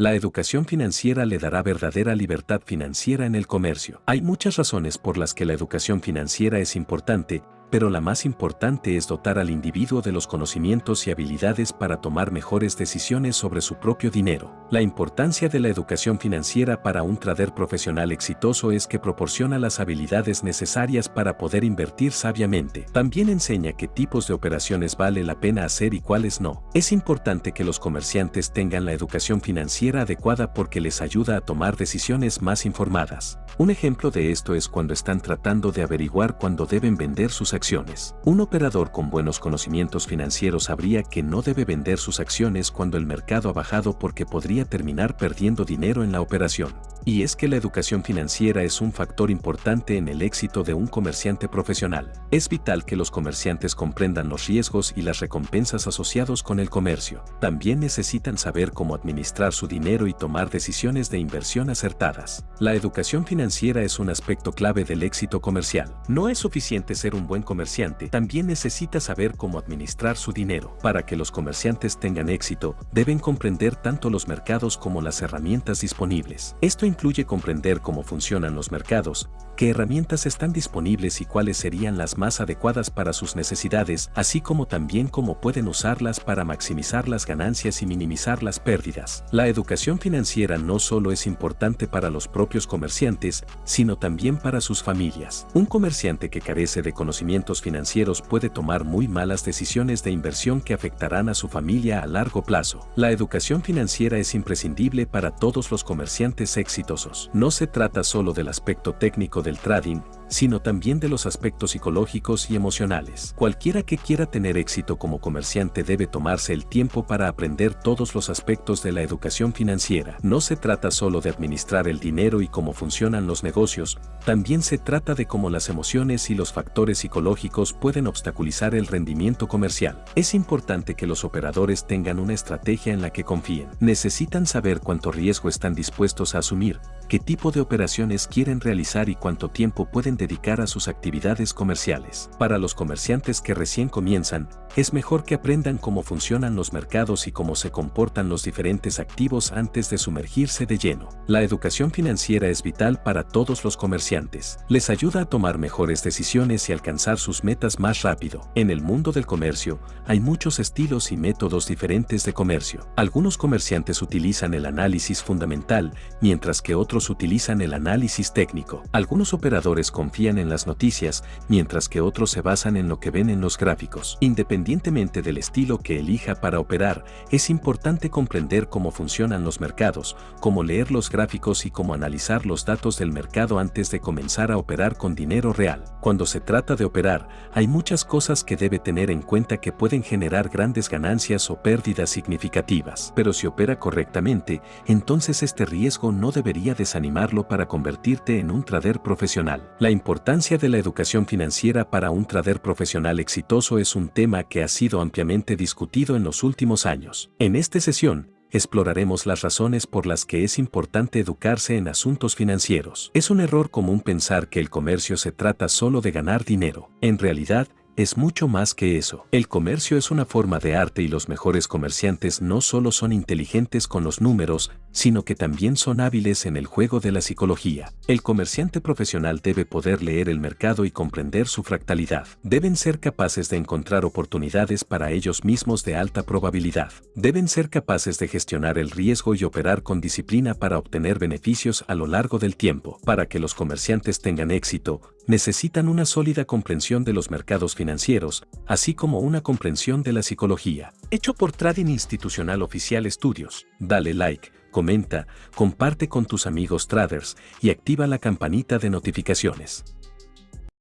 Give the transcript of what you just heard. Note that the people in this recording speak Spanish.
La educación financiera le dará verdadera libertad financiera en el comercio. Hay muchas razones por las que la educación financiera es importante, pero la más importante es dotar al individuo de los conocimientos y habilidades para tomar mejores decisiones sobre su propio dinero. La importancia de la educación financiera para un trader profesional exitoso es que proporciona las habilidades necesarias para poder invertir sabiamente. También enseña qué tipos de operaciones vale la pena hacer y cuáles no. Es importante que los comerciantes tengan la educación financiera adecuada porque les ayuda a tomar decisiones más informadas. Un ejemplo de esto es cuando están tratando de averiguar cuándo deben vender sus acciones. Un operador con buenos conocimientos financieros sabría que no debe vender sus acciones cuando el mercado ha bajado porque podría terminar perdiendo dinero en la operación. Y es que la educación financiera es un factor importante en el éxito de un comerciante profesional. Es vital que los comerciantes comprendan los riesgos y las recompensas asociados con el comercio. También necesitan saber cómo administrar su dinero y tomar decisiones de inversión acertadas. La educación financiera es un aspecto clave del éxito comercial. No es suficiente ser un buen comerciante, también necesita saber cómo administrar su dinero. Para que los comerciantes tengan éxito, deben comprender tanto los mercados como las herramientas disponibles. Esto incluye comprender cómo funcionan los mercados, qué herramientas están disponibles y cuáles serían las más adecuadas para sus necesidades, así como también cómo pueden usarlas para maximizar las ganancias y minimizar las pérdidas. La educación financiera no solo es importante para los propios comerciantes, sino también para sus familias. Un comerciante que carece de conocimientos financieros puede tomar muy malas decisiones de inversión que afectarán a su familia a largo plazo. La educación financiera es imprescindible para todos los comerciantes exitosos no se trata solo del aspecto técnico del trading, sino también de los aspectos psicológicos y emocionales. Cualquiera que quiera tener éxito como comerciante debe tomarse el tiempo para aprender todos los aspectos de la educación financiera. No se trata solo de administrar el dinero y cómo funcionan los negocios, también se trata de cómo las emociones y los factores psicológicos pueden obstaculizar el rendimiento comercial. Es importante que los operadores tengan una estrategia en la que confíen. Necesitan saber cuánto riesgo están dispuestos a asumir, qué tipo de operaciones quieren realizar y cuánto tiempo pueden dedicar a sus actividades comerciales. Para los comerciantes que recién comienzan, es mejor que aprendan cómo funcionan los mercados y cómo se comportan los diferentes activos antes de sumergirse de lleno. La educación financiera es vital para todos los comerciantes. Les ayuda a tomar mejores decisiones y alcanzar sus metas más rápido. En el mundo del comercio, hay muchos estilos y métodos diferentes de comercio. Algunos comerciantes utilizan el análisis fundamental, mientras que otros utilizan el análisis técnico. Algunos operadores confían en las noticias, mientras que otros se basan en lo que ven en los gráficos. Independientemente del estilo que elija para operar, es importante comprender cómo funcionan los mercados, cómo leer los gráficos y cómo analizar los datos del mercado antes de comenzar a operar con dinero real. Cuando se trata de operar, hay muchas cosas que debe tener en cuenta que pueden generar grandes ganancias o pérdidas significativas. Pero si opera correctamente, entonces este riesgo no debería desanimarlo para convertirte en un trader profesional. La importancia de la educación financiera para un trader profesional exitoso es un tema que ha sido ampliamente discutido en los últimos años. En esta sesión, exploraremos las razones por las que es importante educarse en asuntos financieros. Es un error común pensar que el comercio se trata solo de ganar dinero. En realidad, es mucho más que eso. El comercio es una forma de arte y los mejores comerciantes no solo son inteligentes con los números, sino que también son hábiles en el juego de la psicología. El comerciante profesional debe poder leer el mercado y comprender su fractalidad. Deben ser capaces de encontrar oportunidades para ellos mismos de alta probabilidad. Deben ser capaces de gestionar el riesgo y operar con disciplina para obtener beneficios a lo largo del tiempo. Para que los comerciantes tengan éxito, necesitan una sólida comprensión de los mercados financieros, así como una comprensión de la psicología. Hecho por Trading Institucional Oficial Estudios. Dale like comenta, comparte con tus amigos traders y activa la campanita de notificaciones.